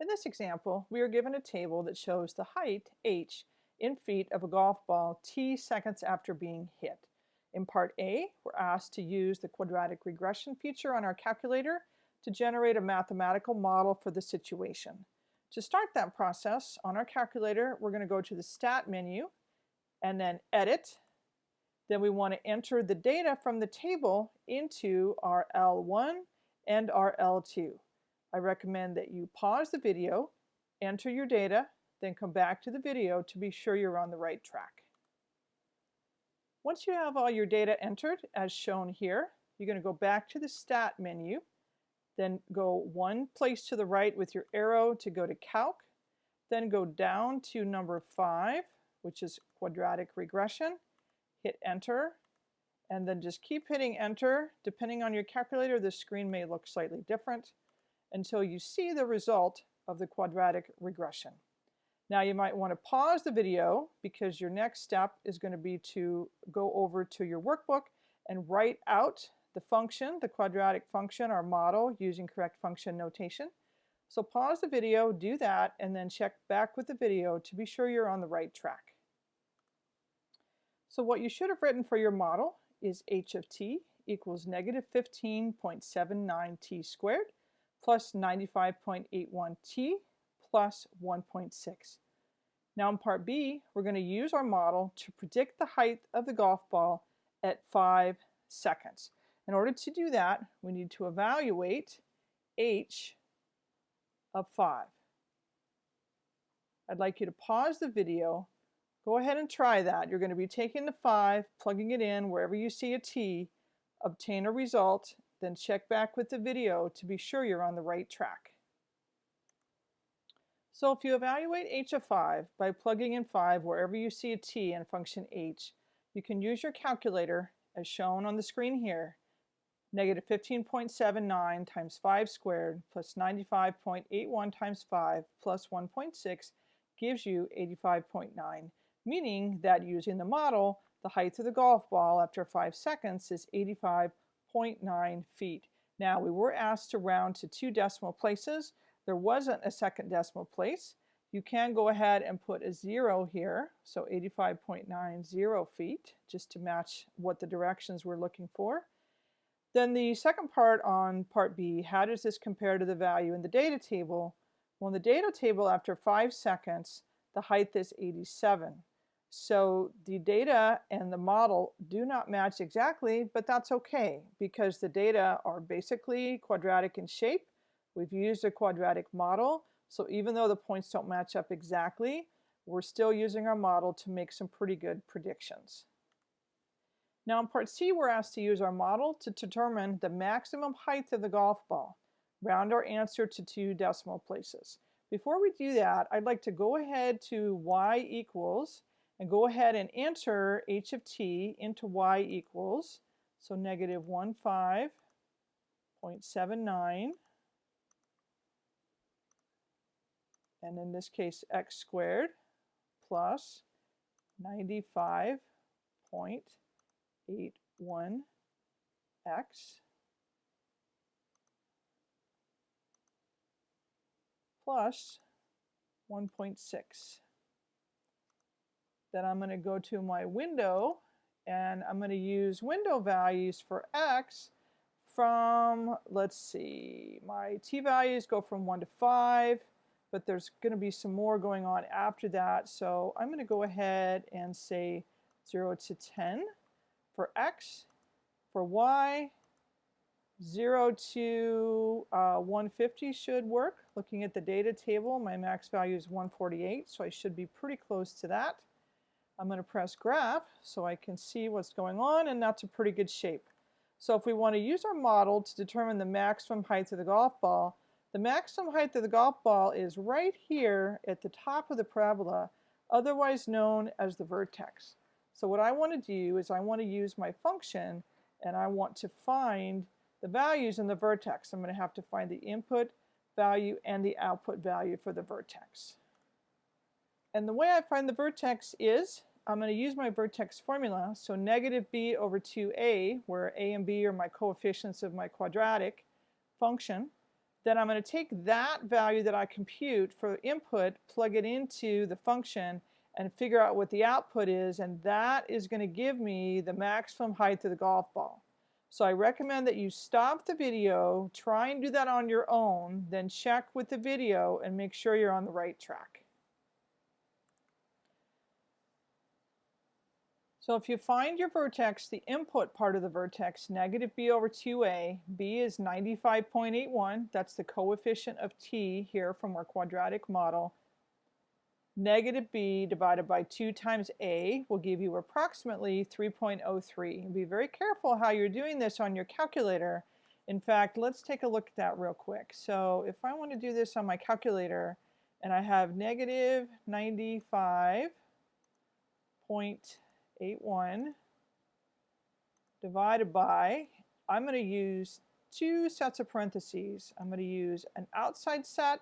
In this example, we are given a table that shows the height, h, in feet of a golf ball t seconds after being hit. In part A, we're asked to use the quadratic regression feature on our calculator to generate a mathematical model for the situation. To start that process, on our calculator, we're going to go to the Stat menu and then Edit. Then we want to enter the data from the table into our L1 and our L2. I recommend that you pause the video, enter your data, then come back to the video to be sure you're on the right track. Once you have all your data entered, as shown here, you're going to go back to the Stat menu, then go one place to the right with your arrow to go to Calc, then go down to number 5, which is quadratic regression, hit Enter, and then just keep hitting Enter. Depending on your calculator, the screen may look slightly different until you see the result of the quadratic regression. Now you might want to pause the video because your next step is going to be to go over to your workbook and write out the function, the quadratic function, our model using correct function notation. So pause the video, do that, and then check back with the video to be sure you're on the right track. So what you should have written for your model is h of t equals negative 15.79 t squared plus 95.81 t plus 1.6. Now in part B, we're going to use our model to predict the height of the golf ball at 5 seconds. In order to do that, we need to evaluate h of 5. I'd like you to pause the video. Go ahead and try that. You're going to be taking the 5, plugging it in wherever you see a t, obtain a result, then check back with the video to be sure you're on the right track. So if you evaluate h of 5 by plugging in 5 wherever you see a t in function h, you can use your calculator as shown on the screen here. Negative 15.79 times 5 squared plus 95.81 times 5 plus 1.6 gives you 85.9, meaning that using the model, the height of the golf ball after 5 seconds is 85.9 feet. Now we were asked to round to two decimal places, there wasn't a second decimal place, you can go ahead and put a zero here, so 85.90 feet, just to match what the directions we're looking for. Then the second part on part B, how does this compare to the value in the data table? Well, in the data table, after five seconds, the height is 87. So the data and the model do not match exactly, but that's okay because the data are basically quadratic in shape We've used a quadratic model, so even though the points don't match up exactly, we're still using our model to make some pretty good predictions. Now in part C, we're asked to use our model to determine the maximum height of the golf ball. Round our answer to two decimal places. Before we do that, I'd like to go ahead to y equals and go ahead and enter h of t into y equals, so negative 15.79 and in this case x squared plus 95.81x plus 1.6. Then I'm going to go to my window and I'm going to use window values for x from, let's see, my t values go from 1 to 5 but there's going to be some more going on after that. So I'm going to go ahead and say 0 to 10 for x. For y, 0 to uh, 150 should work. Looking at the data table, my max value is 148, so I should be pretty close to that. I'm going to press graph so I can see what's going on, and that's a pretty good shape. So if we want to use our model to determine the maximum height of the golf ball, the maximum height of the golf ball is right here at the top of the parabola, otherwise known as the vertex. So what I want to do is I want to use my function and I want to find the values in the vertex. I'm going to have to find the input value and the output value for the vertex. And the way I find the vertex is I'm going to use my vertex formula. So negative b over 2a, where a and b are my coefficients of my quadratic function then I'm going to take that value that I compute for input, plug it into the function, and figure out what the output is, and that is going to give me the maximum height of the golf ball. So I recommend that you stop the video, try and do that on your own, then check with the video and make sure you're on the right track. So if you find your vertex, the input part of the vertex, negative b over 2a, b is 95.81, that's the coefficient of t here from our quadratic model. Negative b divided by 2 times a will give you approximately 3.03. Be very careful how you're doing this on your calculator. In fact, let's take a look at that real quick. So if I want to do this on my calculator, and I have negative 95 81 divided by, I'm going to use two sets of parentheses. I'm going to use an outside set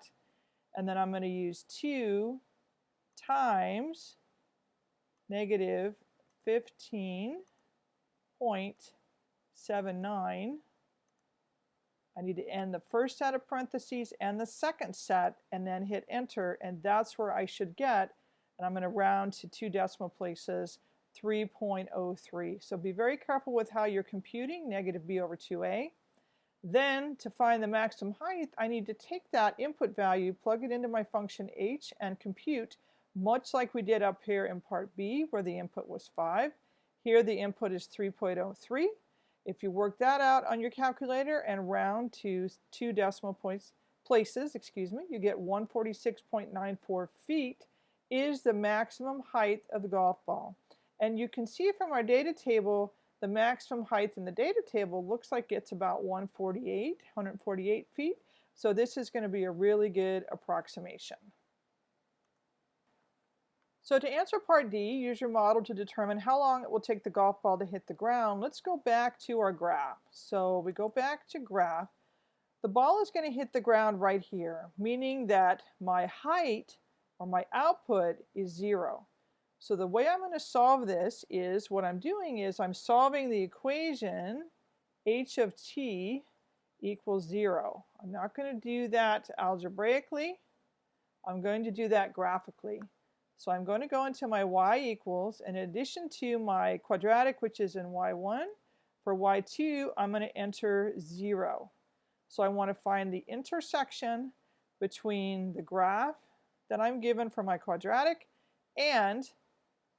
and then I'm going to use 2 times negative 15.79. I need to end the first set of parentheses and the second set and then hit enter and that's where I should get and I'm going to round to two decimal places 3.03. So be very careful with how you're computing negative b over 2a. Then to find the maximum height, I need to take that input value, plug it into my function h, and compute much like we did up here in part B where the input was 5. Here the input is 3.03. If you work that out on your calculator and round to two decimal points places, excuse me, you get 146.94 feet is the maximum height of the golf ball. And you can see from our data table, the maximum height in the data table looks like it's about 148, 148 feet. So this is going to be a really good approximation. So to answer part D, use your model to determine how long it will take the golf ball to hit the ground. Let's go back to our graph. So we go back to graph. The ball is going to hit the ground right here, meaning that my height or my output is zero. So the way I'm going to solve this is what I'm doing is I'm solving the equation h of t equals 0. I'm not going to do that algebraically. I'm going to do that graphically. So I'm going to go into my y equals, in addition to my quadratic, which is in y1, for y2, I'm going to enter 0. So I want to find the intersection between the graph that I'm given for my quadratic and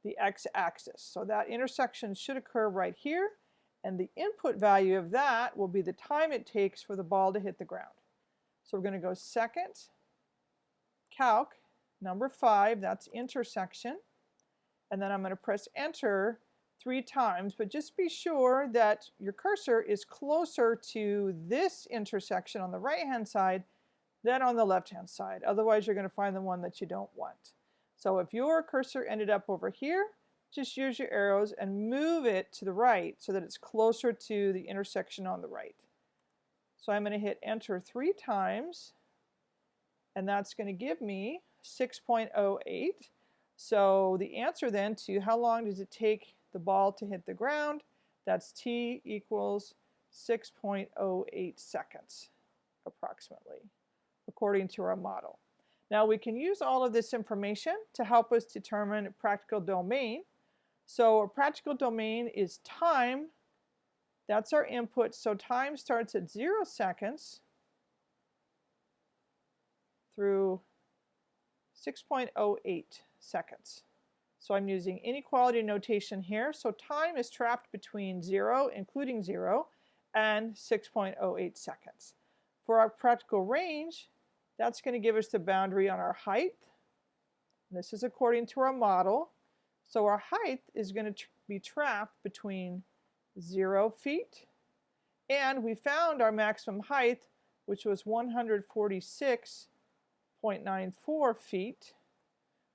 the x-axis. So that intersection should occur right here, and the input value of that will be the time it takes for the ball to hit the ground. So we're going to go second, calc, number 5, that's intersection, and then I'm going to press enter three times, but just be sure that your cursor is closer to this intersection on the right-hand side than on the left-hand side. Otherwise, you're going to find the one that you don't want. So if your cursor ended up over here, just use your arrows and move it to the right so that it's closer to the intersection on the right. So I'm going to hit enter three times and that's going to give me 6.08. So the answer then to how long does it take the ball to hit the ground, that's t equals 6.08 seconds approximately, according to our model. Now we can use all of this information to help us determine a practical domain. So a practical domain is time. That's our input. So time starts at zero seconds through 6.08 seconds. So I'm using inequality notation here. So time is trapped between 0, including 0, and 6.08 seconds. For our practical range, that's going to give us the boundary on our height. This is according to our model. So our height is going to be trapped between 0 feet and we found our maximum height which was 146.94 feet.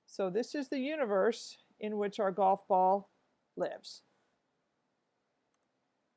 So this is the universe in which our golf ball lives.